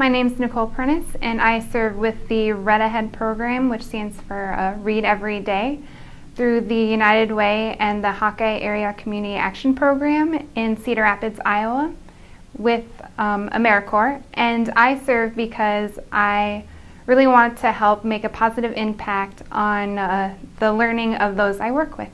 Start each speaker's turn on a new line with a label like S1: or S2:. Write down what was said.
S1: My name is Nicole Pernis, and I serve with the Read Ahead program, which stands for uh, Read Every Day, through the United Way and the Hawkeye Area Community Action Program in Cedar Rapids, Iowa, with um, AmeriCorps. And I serve because I really want to help make a positive impact on uh, the learning of those I work with.